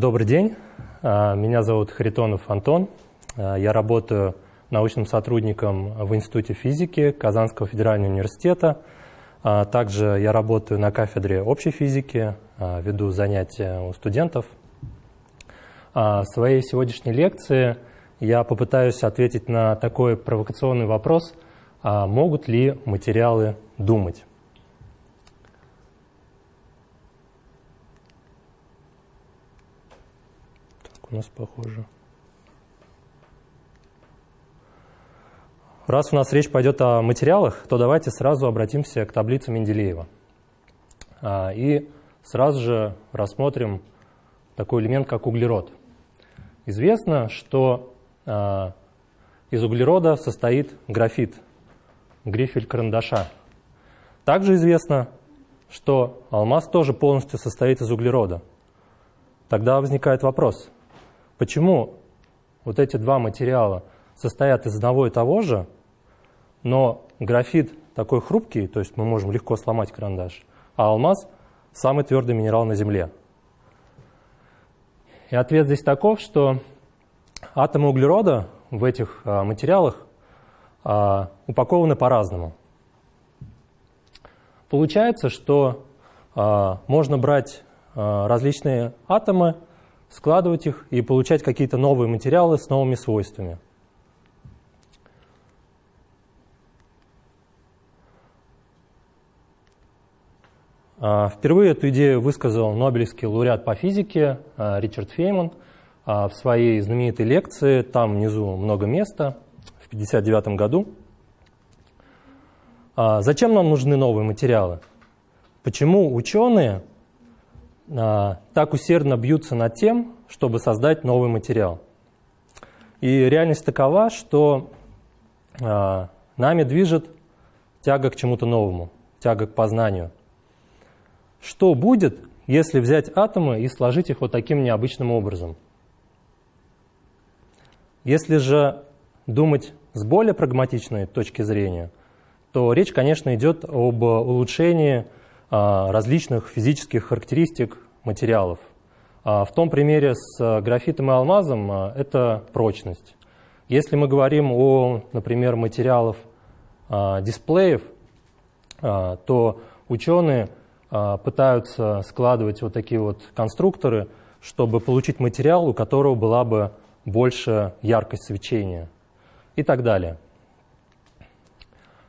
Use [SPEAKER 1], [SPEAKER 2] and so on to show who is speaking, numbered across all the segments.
[SPEAKER 1] Добрый день, а, меня зовут Харитонов Антон. А, я работаю научным сотрудником в Институте физики Казанского федерального университета. А, также я работаю на кафедре общей физики, веду занятия у студентов. В своей сегодняшней лекции я попытаюсь ответить на такой провокационный вопрос, могут ли материалы думать. У нас похоже. Раз у нас речь пойдет о материалах, то давайте сразу обратимся к таблице Менделеева. А, и сразу же рассмотрим такой элемент, как углерод. Известно, что а, из углерода состоит графит, грифель карандаша. Также известно, что алмаз тоже полностью состоит из углерода. Тогда возникает вопрос, Почему вот эти два материала состоят из одного и того же, но графит такой хрупкий, то есть мы можем легко сломать карандаш, а алмаз – самый твердый минерал на Земле. И ответ здесь таков, что атомы углерода в этих а, материалах а, упакованы по-разному. Получается, что а, можно брать различные атомы – складывать их и получать какие-то новые материалы с новыми свойствами. А, впервые эту идею высказал Нобелевский лауреат по физике а, Ричард Фейман а, в своей знаменитой лекции, там внизу много места, в 1959 году. Зачем нам нужны новые материалы? Почему ученые так усердно бьются над тем, чтобы создать новый материал. И реальность такова, что а, нами движет тяга к чему-то новому, тяга к познанию. Что будет, если взять атомы и сложить их вот таким необычным образом? Если же думать с более прагматичной точки зрения, то речь, конечно, идет об улучшении а, различных физических характеристик материалов. А, в том примере с а, графитом и алмазом это прочность. Если мы говорим о, например, материалах дисплеев, то ученые пытаются складывать вот такие вот конструкторы, чтобы получить материал, у которого была бы больше яркость свечения и так далее.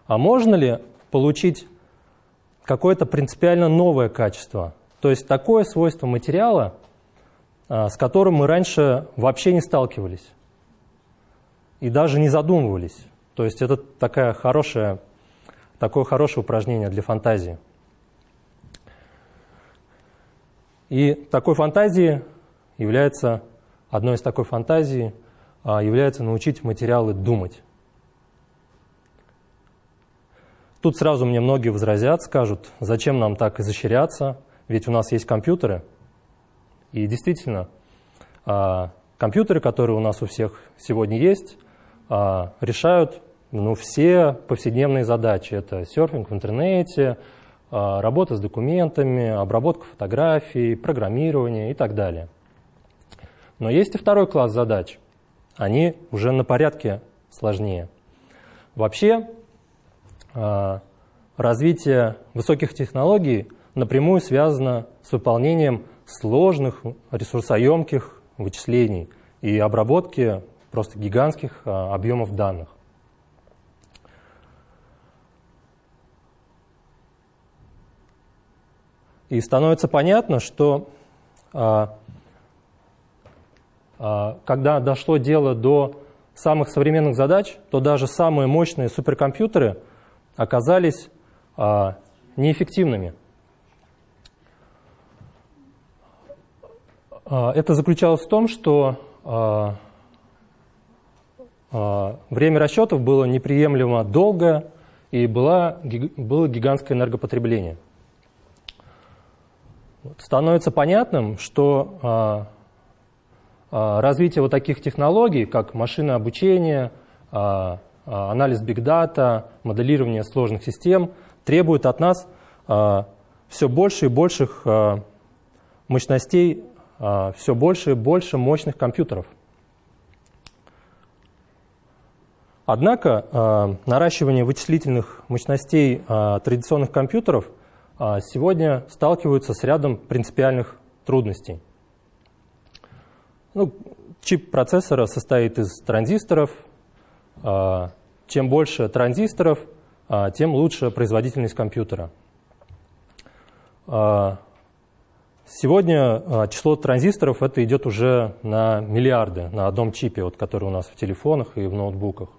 [SPEAKER 1] А можно ли получить какое-то принципиально новое качество. То есть такое свойство материала, а, с которым мы раньше вообще не сталкивались и даже не задумывались. То есть это такая хорошая, такое хорошее упражнение для фантазии. И такой фантазией является, одной из такой фантазий а, является научить материалы думать. Тут сразу мне многие возразят, скажут, зачем нам так изощряться, ведь у нас есть компьютеры. И действительно, а, компьютеры, которые у нас у всех сегодня есть, а, решают ну, все повседневные задачи. Это серфинг в интернете, а, работа с документами, обработка фотографий, программирование и так далее. Но есть и второй класс задач. Они уже на порядке сложнее. Вообще, развитие высоких технологий напрямую связано с выполнением сложных, ресурсоемких вычислений и обработки просто гигантских а, объемов данных. И становится понятно, что а, когда дошло дело до самых современных задач, то даже самые мощные суперкомпьютеры – оказались а, неэффективными. А, это заключалось в том, что а, время расчетов было неприемлемо долгое и была, было гигантское энергопотребление. Становится понятным, что развитие вот таких технологий, как машинное обучение, а, анализ бигдата, моделирование сложных систем требует от нас а, все больше и больших а, мощностей все больше и больше мощных компьютеров. Однако наращивание вычислительных мощностей традиционных компьютеров сегодня сталкиваются с рядом принципиальных трудностей. Ну, чип процессора состоит из транзисторов. Чем больше транзисторов, тем лучше производительность компьютера. Сегодня а, число транзисторов это идет уже на миллиарды на одном чипе, вот, который у нас в телефонах и в ноутбуках.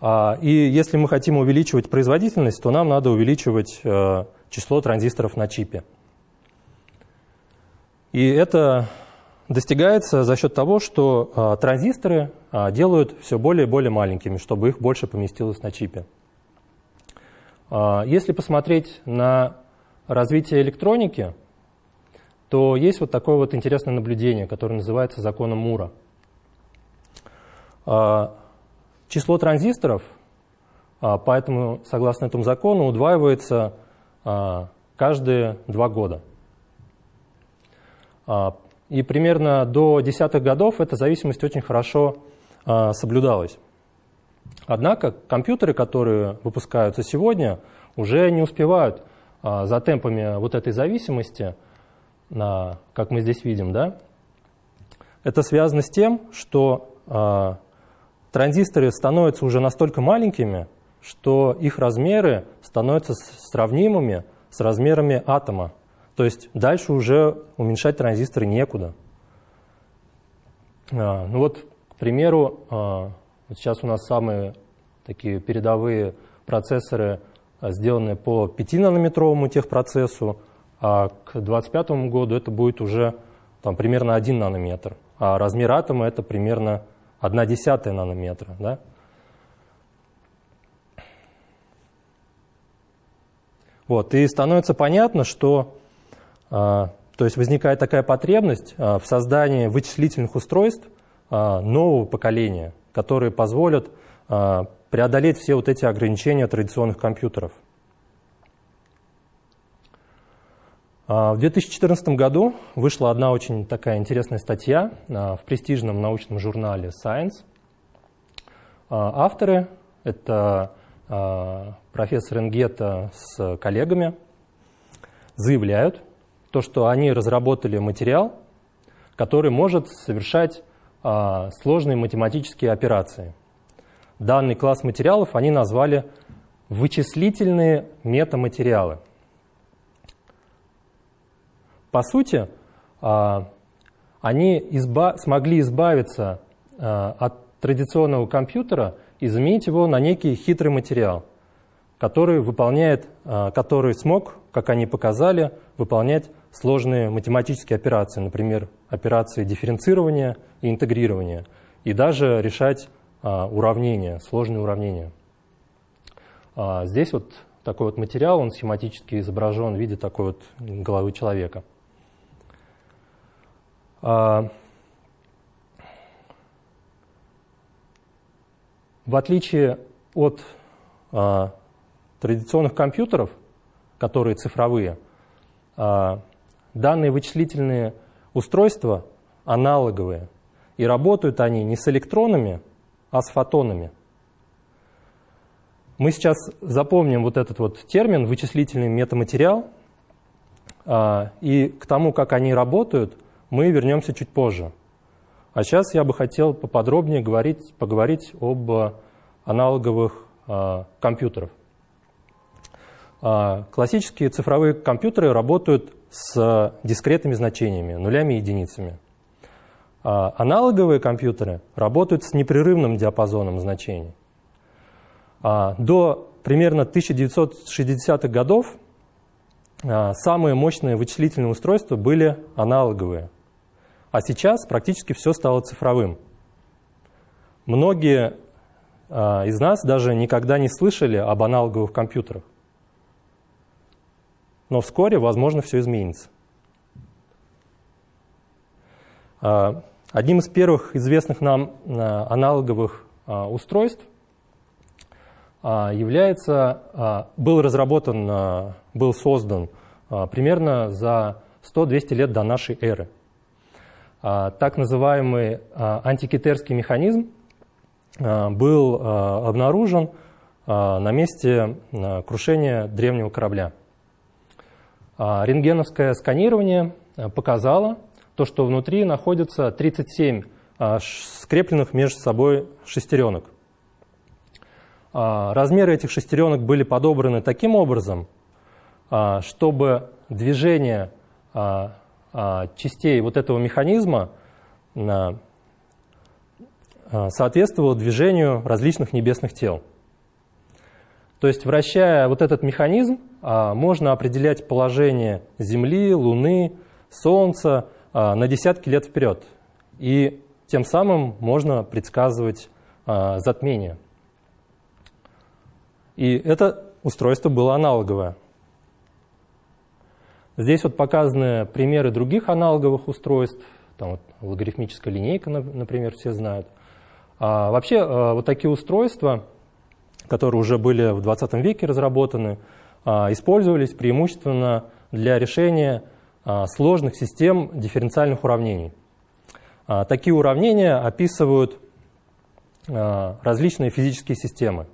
[SPEAKER 1] А, и если мы хотим увеличивать производительность, то нам надо увеличивать а, число транзисторов на чипе. И это достигается за счет того, что транзисторы делают все более и более маленькими, чтобы их больше поместилось на чипе. Если посмотреть на развития электроники, то есть вот такое вот интересное наблюдение, которое называется законом Мура. А, число транзисторов, а, поэтому, согласно этому закону, удваивается а, каждые два года. И примерно до десятых годов эта зависимость очень хорошо соблюдалась. Однако компьютеры, которые выпускаются сегодня, уже не успевают а, за темпами вот этой зависимости, как мы здесь видим, да, это связано с тем, что а, транзисторы становятся уже настолько маленькими, что их размеры становятся сравнимыми с размерами атома. То есть дальше уже уменьшать транзисторы некуда. А, ну вот, к примеру, вот сейчас у нас самые такие передовые процессоры – а, сделанные по 5-нанометровому техпроцессу, а к 2025 году это будет уже там, примерно 1 нанометр, а размер атома это примерно 1 десятая нанометра. Да? Вот, и становится понятно, что а, то есть возникает такая потребность а, в создании вычислительных устройств а, нового поколения, которые позволят а, преодолеть все вот эти ограничения традиционных компьютеров. А, в 2014 году вышла одна очень такая интересная статья а, в престижном научном журнале Science. А, авторы — это профессор Энгета с коллегами, заявляют, то, что они разработали материал, который может совершать сложные математические операции — данный класс материалов они назвали вычислительные метаматериалы. По сути, а, они изба смогли избавиться а, от традиционного компьютера и заменить его на некий хитрый материал, который выполняет, а, который смог, как они показали, выполнять сложные математические операции, например, операции дифференцирования и интегрирования, и даже решать а, уравнения, сложные уравнения. А, здесь вот такой вот материал, он схематически изображен в виде такой вот головы человека. А, в отличие от традиционных компьютеров, которые цифровые, данные вычислительные устройства аналоговые, и работают они не с электронами, а с фотонами. Мы сейчас запомним вот этот вот термин «вычислительный метаматериал», а, и к тому, как они работают, мы вернемся чуть позже. А сейчас я бы хотел поподробнее говорить, поговорить об аналоговых а, компьютерах. А, классические цифровые компьютеры работают с дискретными значениями, нулями и единицами. А аналоговые компьютеры работают с непрерывным диапазоном значений. А до примерно 1960-х годов а, самые мощные вычислительные устройства были аналоговые. А сейчас практически все стало цифровым. Многие из нас даже никогда не слышали об аналоговых компьютерах. Но вскоре, возможно, все изменится. Одним из первых известных нам э, аналоговых э, устройств является, был разработан, был создан примерно за 100-200 лет до нашей эры. Так называемый антикитерский механизм был обнаружен на месте крушения древнего корабля. Рентгеновское сканирование показало то, что внутри находится 37 скрепленных между собой шестеренок. А, размеры этих шестеренок были подобраны таким образом, а, чтобы движение а, частей вот этого механизма соответствовало движению различных небесных тел. То есть, вращая вот этот механизм, можно определять положение Земли, Луны, Солнца на десятки лет вперед. И тем самым можно предсказывать затмение. И это устройство было аналоговое. Здесь вот показаны примеры других аналоговых устройств. Там вот логарифмическая линейка, например, все знают. А вообще а, вот такие устройства, которые уже были в 20 веке разработаны, а, использовались преимущественно для решения а, сложных систем дифференциальных уравнений. Такие уравнения описывают различные физические системы.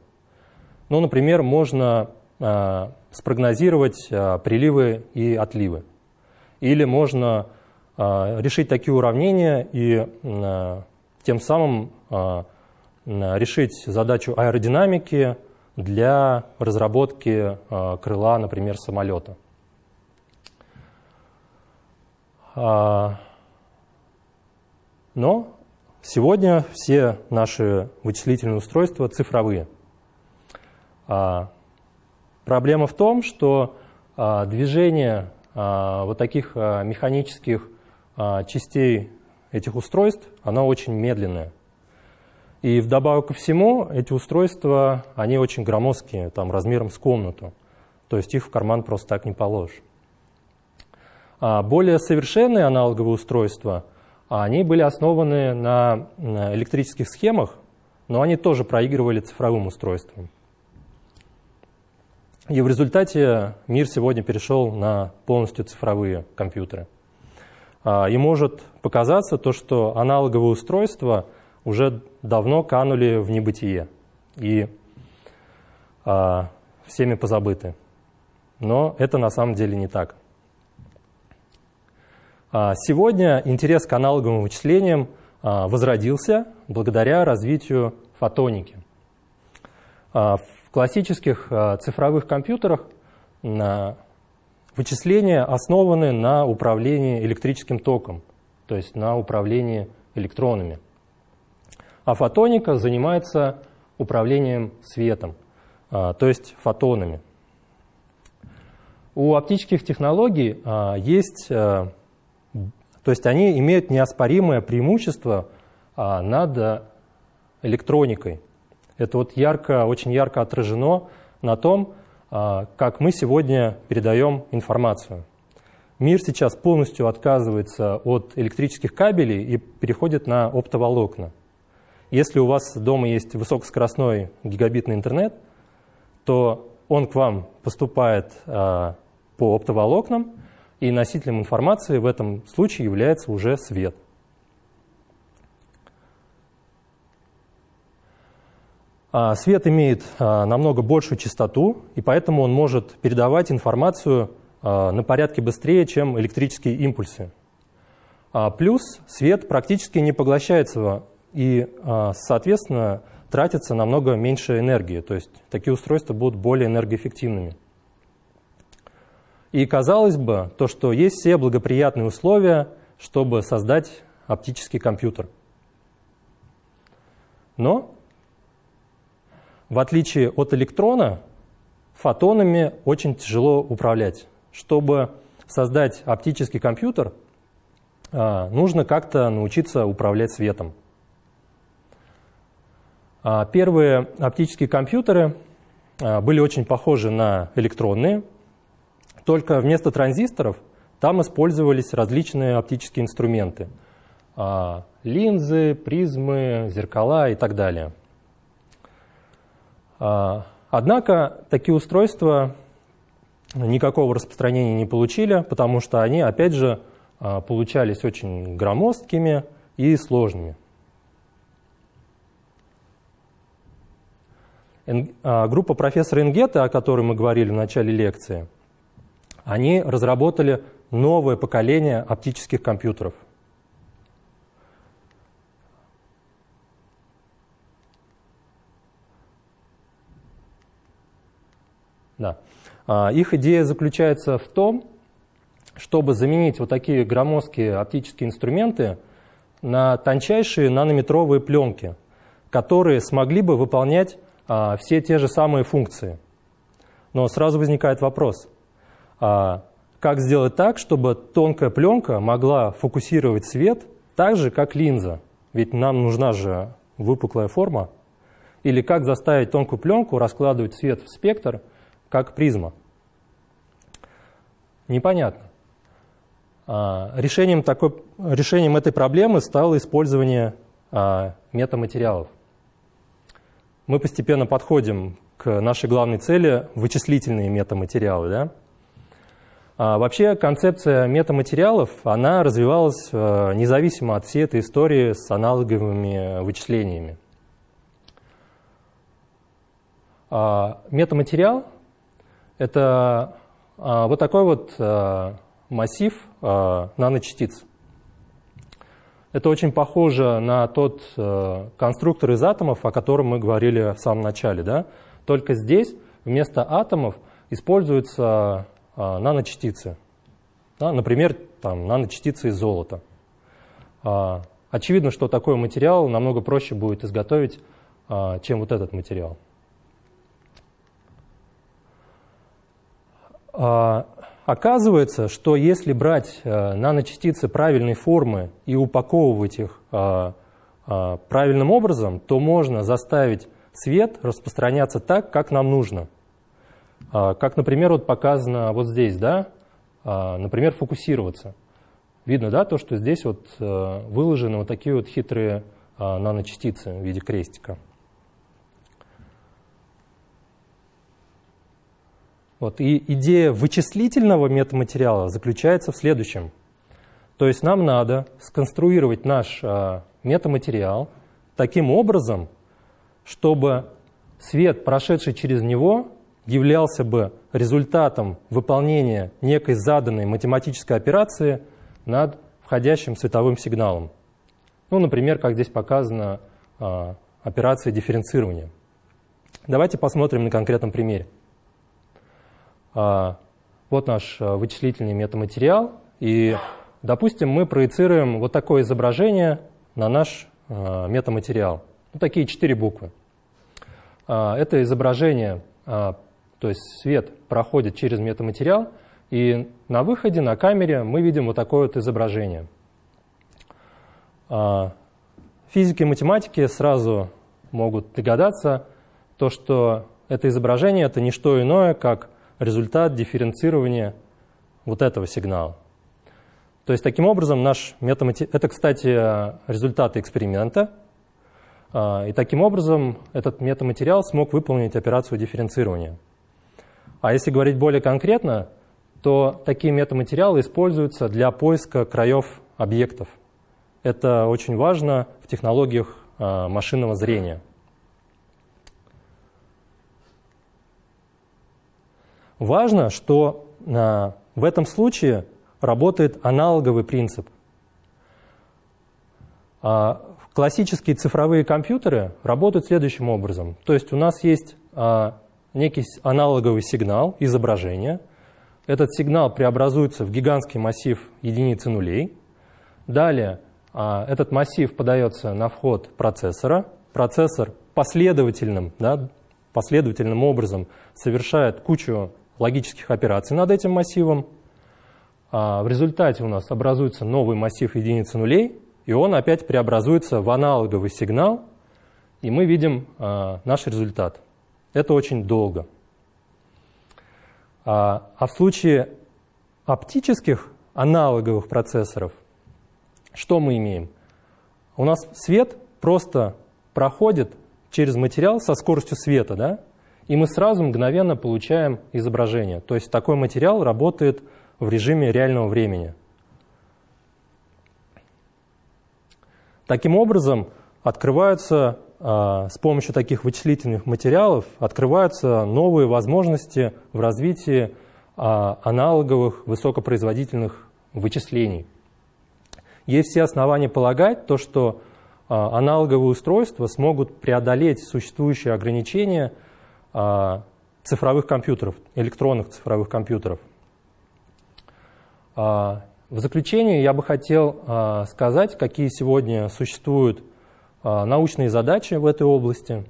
[SPEAKER 1] Ну, например, можно спрогнозировать приливы и отливы. Или можно решить такие уравнения и тем самым решить задачу аэродинамики для разработки э, крыла, например, самолета. Но сегодня все наши вычислительные устройства цифровые – а, проблема в том, что а, движение а, вот таких механических частей этих устройств, оно очень медленное. И вдобавок ко всему, эти устройства, они очень громоздкие, там размером с комнату. То есть их в карман просто так не положишь. А более совершенные аналоговые устройства, они были основаны на электрических схемах, но они тоже проигрывали цифровым устройствам. И в результате мир сегодня перешел на полностью цифровые компьютеры. А, и может показаться то, что аналоговые устройства уже давно канули в небытие и а, всеми позабыты. Но это на самом деле не так. А, сегодня интерес к аналоговым вычислениям возродился благодаря развитию фотоники. В классических цифровых компьютерах вычисления основаны на управлении электрическим током, то есть на управлении электронами. А фотоника занимается управлением светом, э, то есть фотонами. У оптических технологий э, есть, то есть они имеют неоспоримое преимущество над электроникой. Это вот ярко, очень ярко отражено на том, а, как мы сегодня передаем информацию. Мир сейчас полностью отказывается от электрических кабелей и переходит на оптоволокна. Если у вас дома есть высокоскоростной гигабитный интернет, то он к вам поступает а, по оптоволокнам, и носителем информации в этом случае является уже свет – А, свет имеет а, намного большую частоту, и поэтому он может передавать информацию а, на порядке быстрее, чем электрические импульсы. Плюс свет практически не поглощается и, соответственно, тратится намного меньше энергии, то есть такие устройства будут более энергоэффективными. И казалось бы, то, что есть все благоприятные условия, чтобы создать оптический компьютер. Но в отличие от электрона, фотонами очень тяжело управлять. Чтобы создать оптический компьютер, а, нужно как-то научиться управлять светом. А, первые оптические компьютеры а, были очень похожи на электронные, только вместо транзисторов там использовались различные оптические инструменты. Линзы, призмы, зеркала и так далее. А, однако такие устройства никакого распространения не получили, потому что они, опять же, а, получались очень громоздкими и сложными. Группа профессора Ингета, о которой мы говорили в начале лекции, они разработали новое поколение оптических компьютеров. Да. А, их идея заключается в том, чтобы заменить вот такие громоздкие оптические инструменты на тончайшие нанометровые пленки, которые смогли бы выполнять а, все те же самые функции. Но сразу возникает вопрос, а, как сделать так, чтобы тонкая пленка могла фокусировать свет так же, как линза? Ведь нам нужна же выпуклая форма. Или как заставить тонкую пленку раскладывать свет в спектр, как призма? Непонятно. А, решением, такой, решением этой проблемы стало использование метаматериалов. Мы постепенно подходим к нашей главной цели – вычислительные метаматериалы. Да? А, вообще концепция метаматериалов она развивалась а, независимо от всей этой истории с аналоговыми вычислениями. А, метаматериал – это а, вот такой вот а, массив э, наночастиц. Это очень похоже на тот э, конструктор из атомов, о котором мы говорили в самом начале. Да? Только здесь вместо атомов используются э, наночастицы. Да? Например, там, наночастицы из золота. Э, очевидно, что такой материал намного проще будет изготовить, э, чем вот этот материал. Оказывается, что если брать э, наночастицы правильной формы и упаковывать их э, э, правильным образом, то можно заставить свет распространяться так, как нам нужно. Как, например, вот показано вот здесь, да, например, фокусироваться. Видно, да, то, что здесь вот выложены вот такие вот хитрые наночастицы в виде крестика. Вот, и идея вычислительного метаматериала заключается в следующем. То есть нам надо сконструировать наш а, метаматериал таким образом, чтобы свет, прошедший через него, являлся бы результатом выполнения некой заданной математической операции над входящим световым сигналом. Ну, например, как здесь показано, а, операция дифференцирования. Давайте посмотрим на конкретном примере. А, вот наш а, вычислительный метаматериал, и, допустим, мы проецируем вот такое изображение на наш а, метаматериал. Ну, такие четыре буквы. Это изображение, то есть свет проходит через метаматериал, и на выходе, на камере мы видим вот такое вот изображение. Физики и математики сразу могут догадаться, то, что это изображение – это не что иное, как результат дифференцирования вот этого сигнала. То есть таким образом наш метаматериал, это, кстати, результаты эксперимента, а, и таким образом этот метаматериал смог выполнить операцию дифференцирования. А если говорить более конкретно, то такие метаматериалы используются для поиска краев объектов. Это очень важно в технологиях а, машинного зрения. Важно, что а, в этом случае работает аналоговый принцип. А, классические цифровые компьютеры работают следующим образом. То есть у нас есть а, некий аналоговый сигнал, изображение. Этот сигнал преобразуется в гигантский массив единицы нулей. Далее этот массив подается на вход процессора. Процессор последовательным, да, последовательным образом совершает кучу логических операций над этим массивом. А в результате у нас образуется новый массив единицы нулей, и он опять преобразуется в аналоговый сигнал, и мы видим а, наш результат. Это очень долго. А, а в случае оптических аналоговых процессоров, что мы имеем? У нас свет просто проходит через материал со скоростью света, да? И мы сразу мгновенно получаем изображение. То есть такой материал работает в режиме реального времени. Таким образом, открываются а, с помощью таких вычислительных материалов открываются новые возможности в развитии а, аналоговых высокопроизводительных вычислений. Есть все основания полагать, то, что а, аналоговые устройства смогут преодолеть существующие ограничения цифровых компьютеров, электронных цифровых компьютеров. В заключение я бы хотел сказать, какие сегодня существуют научные задачи в этой области.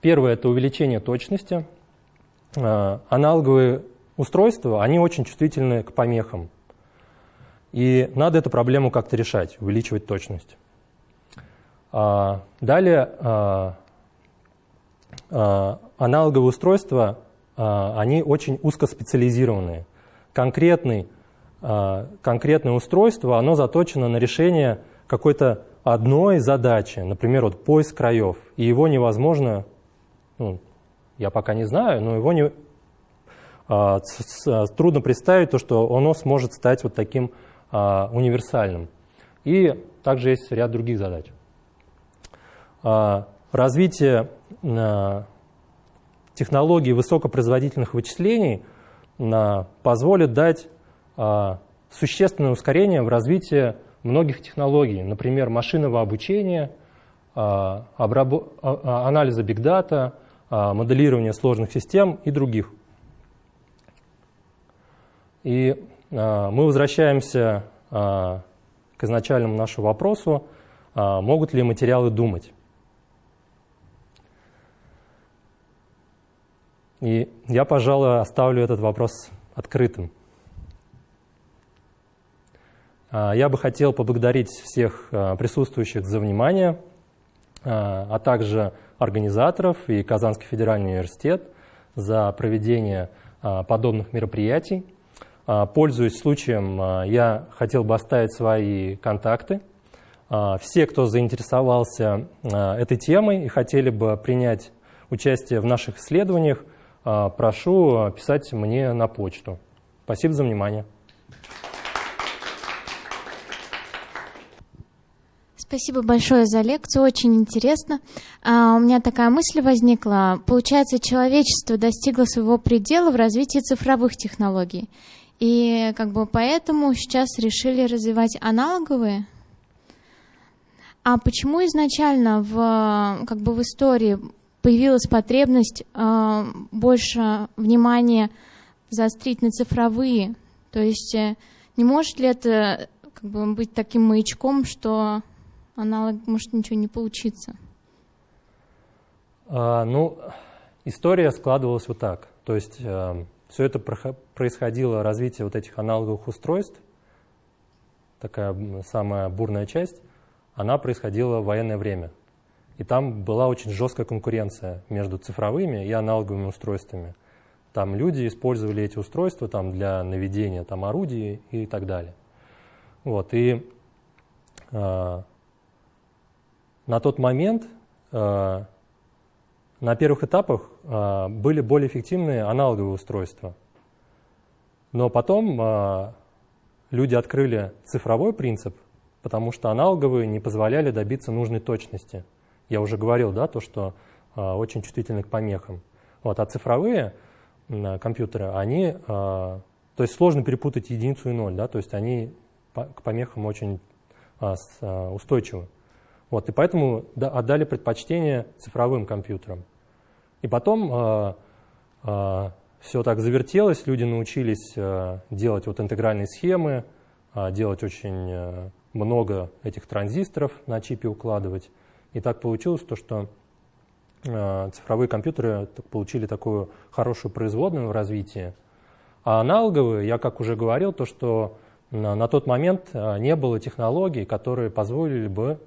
[SPEAKER 1] Первое – это увеличение точности. Аналоговые устройства, они очень чувствительны к помехам. И надо эту проблему как-то решать, увеличивать точность. Далее аналоговые устройства, они очень узкоспециализированные. Конкретный, конкретное устройство, оно заточено на решение какой-то одной задачи, например, вот поиск краев, и его невозможно, ну, я пока не знаю, но его не, а, трудно представить то, что оно сможет стать вот таким а, универсальным. И также есть ряд других задач. А, развитие технологий высокопроизводительных вычислений позволит дать а, существенное ускорение в развитии многих технологий, например, машинного обучения, а, а, анализа бигдата, моделирования сложных систем и других. И мы возвращаемся к изначальному нашему вопросу, могут ли материалы думать. И я, пожалуй, оставлю этот вопрос открытым. А, я бы хотел поблагодарить всех а, присутствующих за внимание, а, а также организаторов и Казанский федеральный университет за проведение подобных мероприятий. Пользуясь случаем, я хотел бы оставить свои контакты. Все, кто заинтересовался этой темой и хотели бы принять участие в наших исследованиях, прошу писать мне на почту. Спасибо за внимание.
[SPEAKER 2] Спасибо большое за лекцию, очень интересно. А, у меня такая мысль возникла. Получается, человечество достигло своего предела в развитии цифровых технологий. И как бы поэтому сейчас решили развивать аналоговые. А почему изначально в, как бы в истории появилась потребность э, больше внимания заострить на цифровые? То есть э, не может ли это как бы, быть таким маячком, что аналог может ничего не получиться?
[SPEAKER 1] А, ну, история складывалась вот так. То есть э, все это происходило, развитие вот этих аналоговых устройств, такая самая бурная часть, она происходила в военное время. И там была очень жесткая конкуренция между цифровыми и аналоговыми устройствами. Там люди использовали эти устройства там, для наведения там, орудий и так далее. Вот, и э, на тот момент э, на первых этапах э, были более эффективные аналоговые устройства. Но потом э, люди открыли цифровой принцип, потому что аналоговые не позволяли добиться нужной точности. Я уже говорил, да, то, что очень чувствительны к помехам. Вот, а цифровые компьютеры, они, то есть сложно перепутать единицу и ноль, да, то есть они к помехам очень устойчивы. Вот, и поэтому отдали предпочтение цифровым компьютерам. И потом э, э, все так завертелось, люди научились э, делать вот интегральные схемы, э, делать очень э, много этих транзисторов на чипе укладывать. И так получилось то, что э, цифровые компьютеры получили такую хорошую производную в развитии. А аналоговые, я как уже говорил, то, что на, на тот момент э, не было технологий, которые позволили бы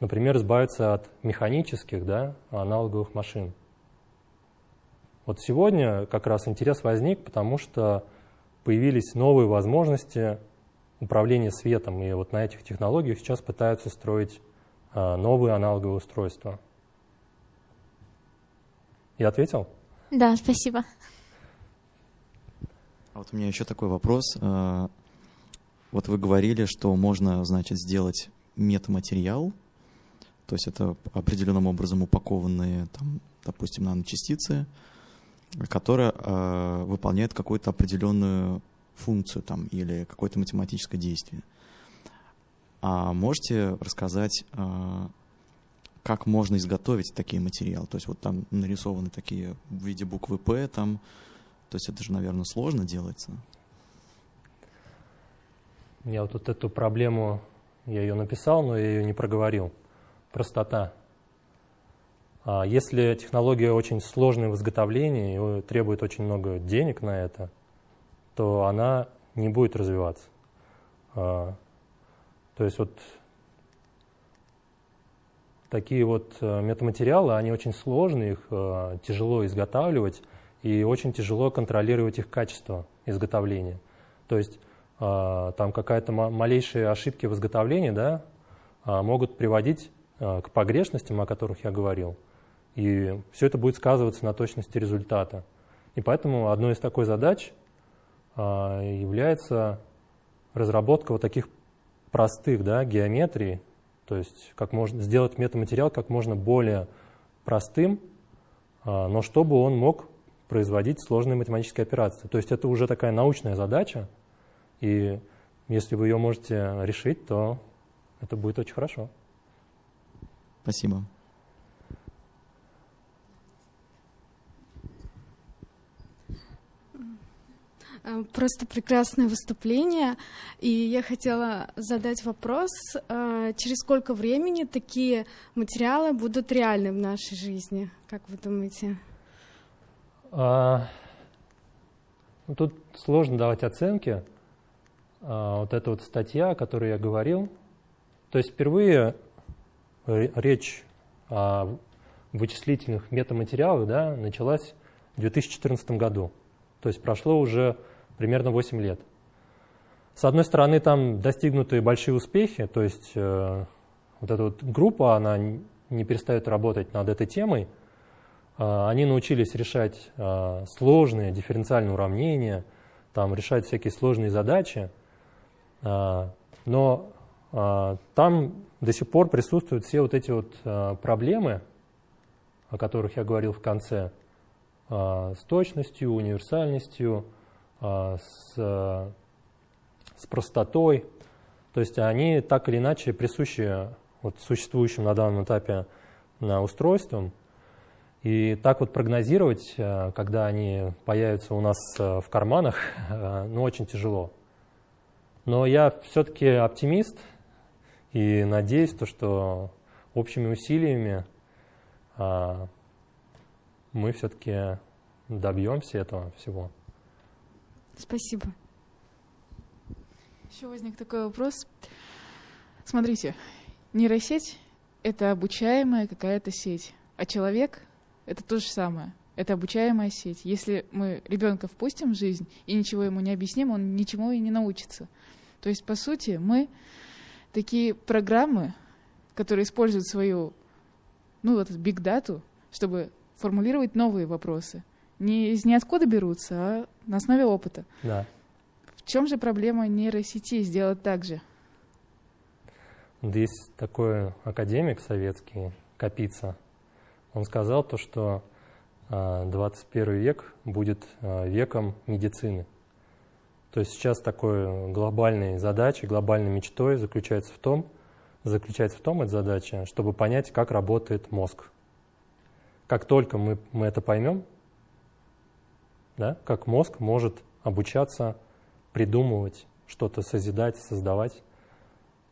[SPEAKER 1] например, избавиться от механических да, аналоговых машин. Вот сегодня как раз интерес возник, потому что появились новые возможности управления светом, и вот на этих технологиях сейчас пытаются строить новые аналоговые устройства. Я ответил?
[SPEAKER 2] Да, спасибо.
[SPEAKER 3] А вот у меня еще такой вопрос. А, вот вы говорили, что можно, значит, сделать метаматериал, то есть это определенным образом упакованные, там, допустим, наночастицы, которые э, выполняют какую-то определенную функцию там, или какое-то математическое действие. А можете рассказать, э, как можно изготовить такие материалы? То есть вот там нарисованы такие в виде буквы «П», там, то есть это же, наверное, сложно делается.
[SPEAKER 1] Я вот, вот эту проблему, я ее написал, но я ее не проговорил. Простота. А если технология очень сложная в изготовлении и требует очень много денег на это, то она не будет развиваться. То есть вот такие вот э, метаматериалы, они очень сложные, их э, тяжело изготавливать и очень тяжело контролировать их качество изготовления. То есть а, там какая-то малейшие ошибки в изготовлении да, а, могут приводить а, к погрешностям, о которых я говорил. И все это будет сказываться на точности результата. И поэтому одной из такой задач является разработка вот таких простых да, геометрий, то есть как можно сделать метаматериал как можно более простым, но чтобы он мог производить сложные математические операции. То есть это уже такая научная задача, и если вы ее можете решить, то это будет очень хорошо.
[SPEAKER 3] Спасибо.
[SPEAKER 4] Просто прекрасное выступление. И я хотела задать вопрос, э, через сколько времени такие материалы будут реальны в нашей жизни? Как вы думаете? А,
[SPEAKER 1] ну, тут сложно давать оценки. А, вот эта вот статья, о которой я говорил, то есть впервые речь о вычислительных метаматериалах да, началась в 2014 году. То есть прошло уже примерно 8 лет. С одной стороны, там достигнуты большие успехи, то есть э, вот эта вот группа, она не перестает работать над этой темой. Э, они научились решать э, сложные дифференциальные уравнения, там, решать всякие сложные задачи. А, но а, там до сих пор присутствуют все вот эти вот а, проблемы, о которых я говорил в конце, с точностью, универсальностью, с, с простотой. То есть они так или иначе присущи вот существующим на данном этапе на устройствам. И так вот прогнозировать, когда они появятся у нас в карманах, ну, очень тяжело. Но я все-таки оптимист и надеюсь, то, что общими усилиями а, мы все-таки добьемся этого всего.
[SPEAKER 4] Спасибо.
[SPEAKER 5] Еще возник такой вопрос. Смотрите, нейросеть — это обучаемая какая-то сеть, а человек — это то же самое. Это обучаемая сеть. Если мы ребенка впустим в жизнь и ничего ему не объясним, он ничему и не научится. То есть, по сути, мы такие программы, которые используют свою, ну вот, биг-дату, чтобы формулировать новые вопросы. Не из ниоткуда берутся, а на основе опыта.
[SPEAKER 1] Да.
[SPEAKER 5] В чем же проблема нейросети сделать так же?
[SPEAKER 1] Есть такой академик советский, Капица. Он сказал то, что 21 а, век будет а, веком медицины. То есть сейчас такой глобальной задачей, глобальной мечтой заключается в том, заключается в том, эта задача, чтобы понять, как работает мозг. Как только мы, мы это поймем, да, как мозг может обучаться, придумывать, что-то созидать, создавать,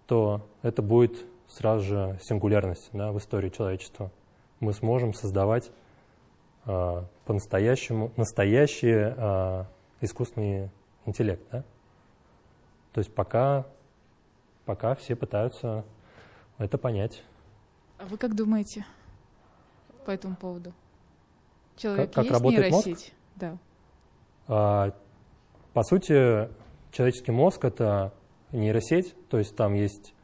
[SPEAKER 1] то это будет сразу же сингулярность да, в истории человечества. Мы сможем создавать э, по-настоящему настоящие э, искусственные интеллект, да? То есть пока, пока все пытаются это понять.
[SPEAKER 5] А вы как думаете по этому поводу? Человек
[SPEAKER 1] как, как есть работает нейросеть? Мозг?
[SPEAKER 5] Да.
[SPEAKER 1] А, по сути, человеческий мозг — это нейросеть, то есть там есть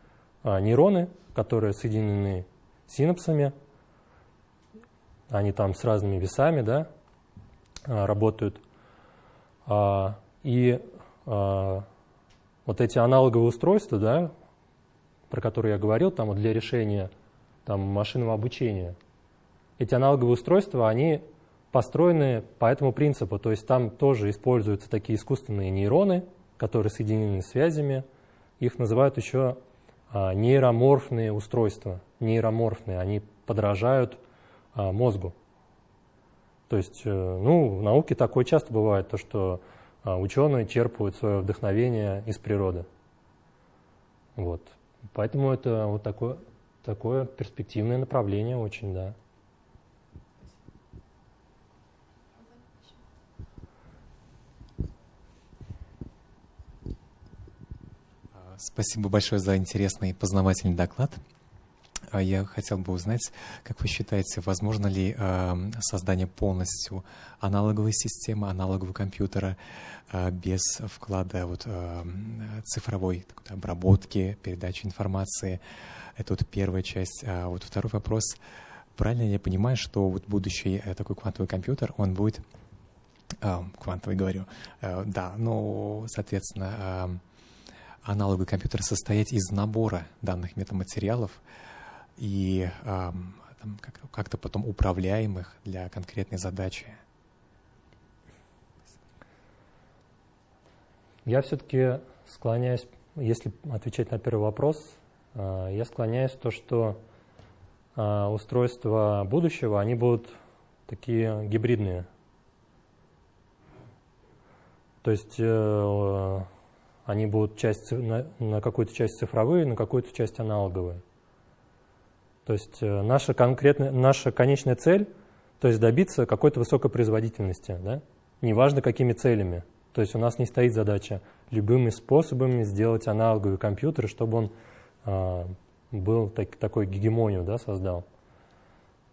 [SPEAKER 1] а, нейроны, которые соединены синапсами, они там с разными весами, да, работают. И вот эти аналоговые устройства, да, про которые я говорил, там, вот для решения там, машинного обучения, эти аналоговые устройства, они построены по этому принципу. То есть там тоже используются такие искусственные нейроны, которые соединены связями. Их называют еще а, нейроморфные устройства. Нейроморфные, они подражают а, мозгу. То есть, э, ну, в науке такое часто бывает, то, что а, ученые черпают свое вдохновение из природы. Вот. Поэтому это вот такое, такое перспективное направление очень, да.
[SPEAKER 6] Спасибо большое за интересный и познавательный доклад. А я хотел бы узнать, как вы считаете, возможно ли э, создание полностью аналоговой системы, аналогового компьютера э, без вклада вот, цифровой обработки, передачи информации? Это вот первая часть. А вот второй вопрос. Правильно я понимаю, что вот будущий э, такой квантовый компьютер, он будет квантовый, говорю, да, ну, соответственно, аналоговый компьютер состоять из набора данных метаматериалов, и как-то потом управляемых для конкретной задачи.
[SPEAKER 1] Я все-таки склоняюсь, если отвечать на первый вопрос, э, я склоняюсь в то, что э, устройства будущего, они будут такие гибридные. То есть э, они будут часть, на, на какую-то часть цифровые, на какую-то часть аналоговые. То есть э, наша, конкретная, наша конечная цель, то есть добиться какой-то высокой производительности, да? неважно какими целями. То есть у нас не стоит задача любыми способами сделать аналоговый компьютер, чтобы он э, был так, такой гегемонию да, создал.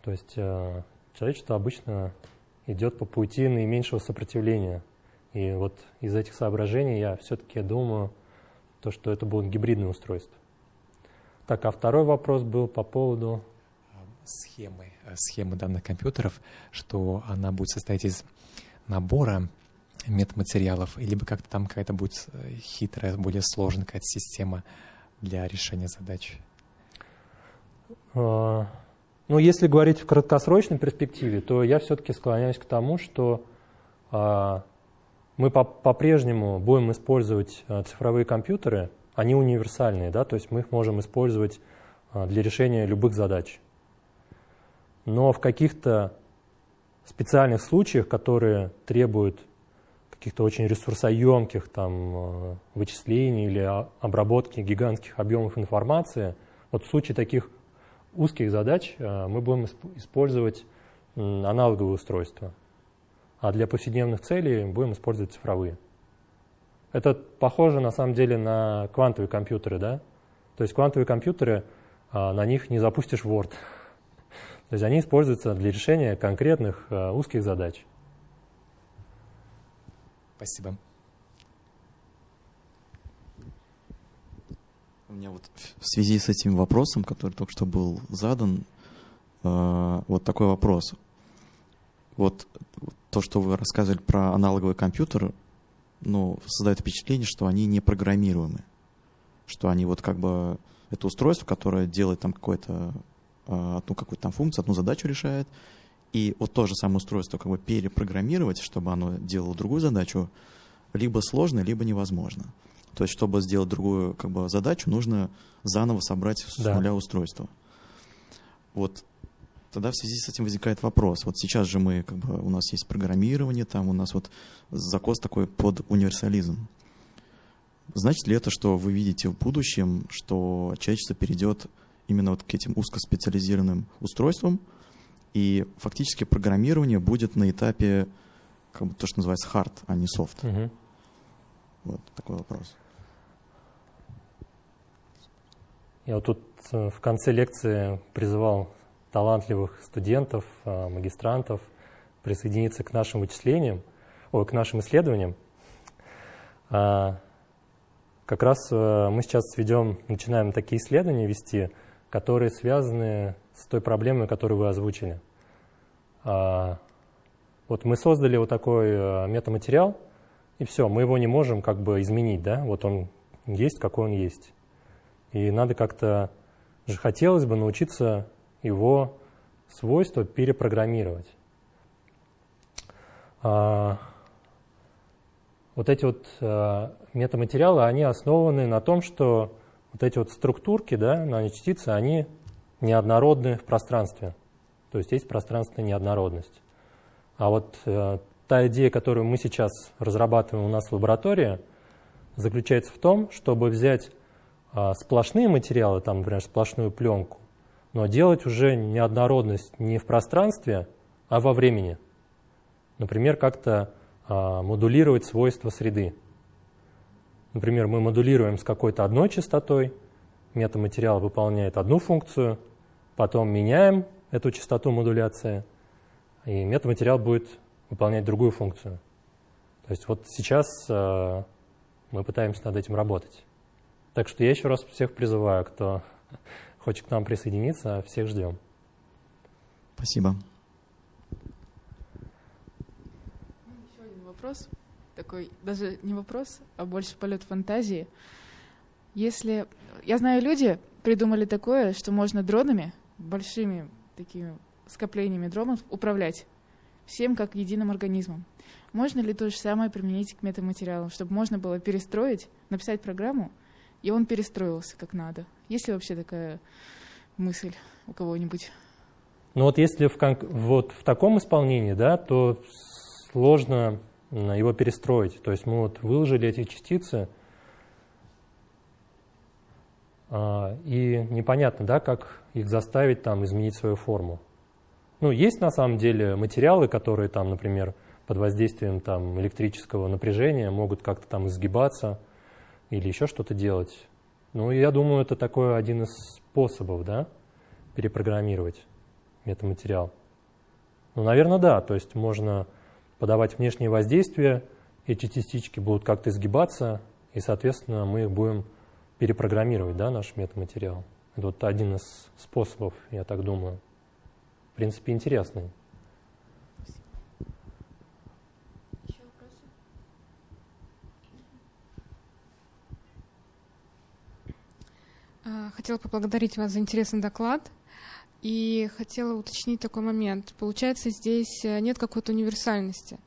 [SPEAKER 1] То есть э, человечество обычно идет по пути наименьшего сопротивления. И вот из этих соображений я все-таки думаю, то, что это будут гибридные устройства. Так, а второй вопрос был по поводу...
[SPEAKER 6] Схемы, э, схемы данных компьютеров, что она будет состоять из набора метаматериалов, либо как-то там какая-то будет э, хитрая, более сложная какая-то система для решения задач?
[SPEAKER 1] А, ну, если говорить в краткосрочной перспективе, то я все-таки склоняюсь к тому, что а, мы по-прежнему будем использовать а, цифровые компьютеры они универсальные, да, то есть мы их можем использовать а, для решения любых задач. Но в каких-то специальных случаях, которые требуют каких-то очень ресурсоемких там, а, вычислений или обработки гигантских объемов информации, вот в случае таких узких задач мы будем использовать аналоговые устройства, а для повседневных целей будем использовать цифровые. Это похоже на самом деле на квантовые компьютеры, да? То есть квантовые компьютеры, а, на них не запустишь Word. То есть они используются для решения конкретных а, узких задач.
[SPEAKER 6] Спасибо.
[SPEAKER 3] У меня вот в связи с этим вопросом, который только что был задан, а, вот такой вопрос. Вот то, что вы рассказывали про аналоговый компьютер, ну, создает впечатление, что они не программируемы. Что они вот как бы... Это устройство, которое делает там какое-то а, одну какую-то там функцию, одну задачу решает. И вот то же самое устройство как бы перепрограммировать, чтобы оно делало другую задачу, либо сложно, либо невозможно. То есть, чтобы сделать другую как бы, задачу, нужно заново собрать с да. нуля устройство. Вот Тогда в связи с этим возникает вопрос. Вот сейчас же мы, как бы, у нас есть программирование, там у нас вот закос такой под универсализм. Значит ли это, что вы видите в будущем, что человечество перейдет именно вот к этим узкоспециализированным устройствам, и фактически программирование будет на этапе как бы то, что называется hard, а не soft? Угу. Вот такой вопрос.
[SPEAKER 1] Я вот тут э, в конце лекции призывал талантливых студентов, а, магистрантов присоединиться к нашим вычислениям, ой, к нашим исследованиям. А, как раз э, мы сейчас ведем, начинаем такие исследования вести, которые связаны с той проблемой, которую вы озвучили. А, Вот мы создали вот такой э, метаматериал, и все, мы его не можем как бы изменить, да, вот он есть, какой он есть. И надо как-то, же хотелось бы научиться его свойства перепрограммировать. А, вот эти вот а, метаматериалы, они основаны на том, что вот эти вот структурки, да, наночастицы, они неоднородны в пространстве. То есть есть пространственная неоднородность. А вот э, та идея, которую мы сейчас разрабатываем у нас в лаборатории, заключается в том, чтобы взять э, сплошные материалы, там, например, сплошную пленку, но делать уже неоднородность не в пространстве, а во времени. Например, как-то э, модулировать свойства среды. Например, мы модулируем с какой-то одной частотой, метаматериал выполняет одну функцию, потом меняем эту частоту модуляции, и метаматериал будет выполнять другую функцию. То есть вот сейчас э, мы пытаемся над этим работать. Так что я еще раз всех призываю, кто хочет к нам присоединиться, всех ждем.
[SPEAKER 3] Спасибо.
[SPEAKER 5] Еще один вопрос, такой даже не вопрос, а больше полет фантазии. Если я знаю, люди придумали такое, что можно дронами, большими такими скоплениями дронов управлять всем как единым организмом. Можно ли то же самое применить к метаматериалам, чтобы можно было перестроить, написать программу, и он перестроился как надо? Есть ли вообще такая мысль у кого-нибудь?
[SPEAKER 1] Ну вот если в, вот в таком исполнении, да, то сложно его перестроить. То есть мы вот выложили эти частицы, а, и непонятно, да, как их заставить там изменить свою форму. Ну, есть на самом деле материалы, которые там, например, под воздействием там, электрического напряжения могут как-то там изгибаться или еще что-то делать. Ну, я думаю, это такой один из способов, да, перепрограммировать метаматериал. Ну, наверное, да, то есть можно подавать внешние воздействия, эти частички будут как-то изгибаться, и, соответственно, мы их будем перепрограммировать, да, наш метаматериал. Это вот один из способов, я так думаю. В принципе, интересный.
[SPEAKER 4] Хотела поблагодарить вас за интересный доклад. И хотела уточнить такой момент. Получается, здесь э, нет какой-то универсальности.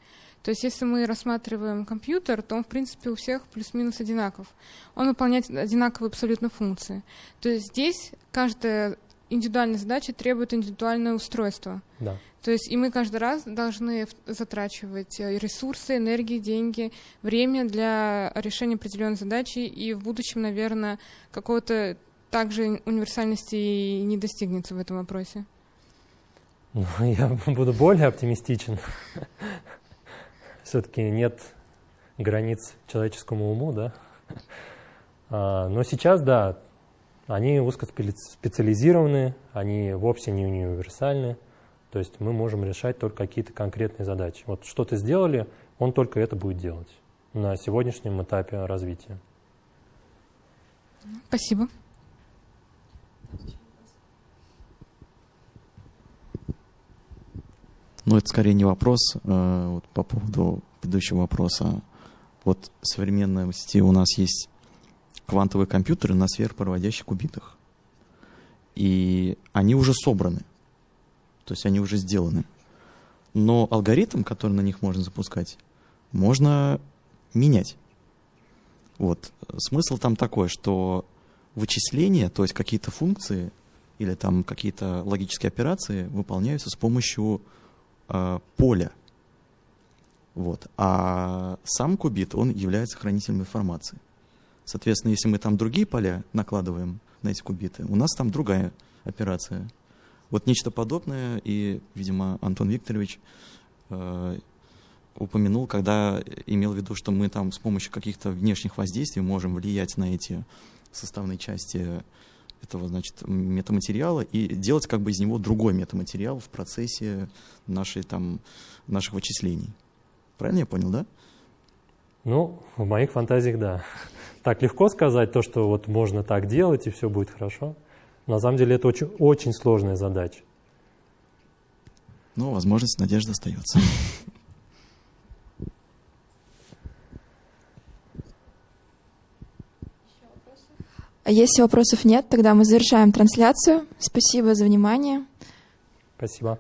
[SPEAKER 4] То есть если мы рассматриваем компьютер, то он, в принципе, у всех плюс-минус одинаков. Он выполняет одинаковые абсолютно функции. То есть здесь каждая индивидуальная задача требует индивидуальное устройство.
[SPEAKER 1] Да.
[SPEAKER 4] То есть и мы каждый раз должны затрачивать э, ресурсы, энергии, деньги, время для решения определенной задачи, и в будущем, наверное, какого-то также универсальности не достигнется в этом вопросе.
[SPEAKER 1] Ну, я буду более оптимистичен все-таки нет границ человеческому уму, да. А, но сейчас, да, они узкоспециализированы, они вовсе не универсальны, то есть мы можем решать только какие-то конкретные задачи. Вот что-то сделали, он только это будет делать на сегодняшнем этапе развития.
[SPEAKER 4] Спасибо.
[SPEAKER 3] Ну, это скорее не вопрос э, вот по поводу предыдущего вопроса. Вот в современности у нас есть квантовые компьютеры на сверхпроводящих кубитах. И они уже собраны. То есть они уже сделаны. Но алгоритм, который на них можно запускать, можно менять. Вот. Смысл там такой, что вычисления, то есть какие-то функции или там какие-то логические операции выполняются с помощью э, поля. Вот. А сам кубит, он является хранителем информации. Соответственно, если мы там другие поля накладываем на эти кубиты, у нас там другая операция. Вот нечто подобное, и, видимо, Антон Викторович э, упомянул, когда имел в виду, что мы там с помощью каких-то внешних воздействий можем влиять на эти составные части этого, значит, метаматериала и делать как бы из него другой метаматериал в процессе нашей, там, наших вычислений. Правильно я понял, да?
[SPEAKER 1] Ну, в моих фантазиях, да. Так легко сказать то, что вот можно так делать, и все будет хорошо. На самом деле это очень, очень сложная задача.
[SPEAKER 3] Но возможность, надежда остается.
[SPEAKER 7] Если вопросов нет, тогда мы завершаем трансляцию. Спасибо за внимание. Спасибо.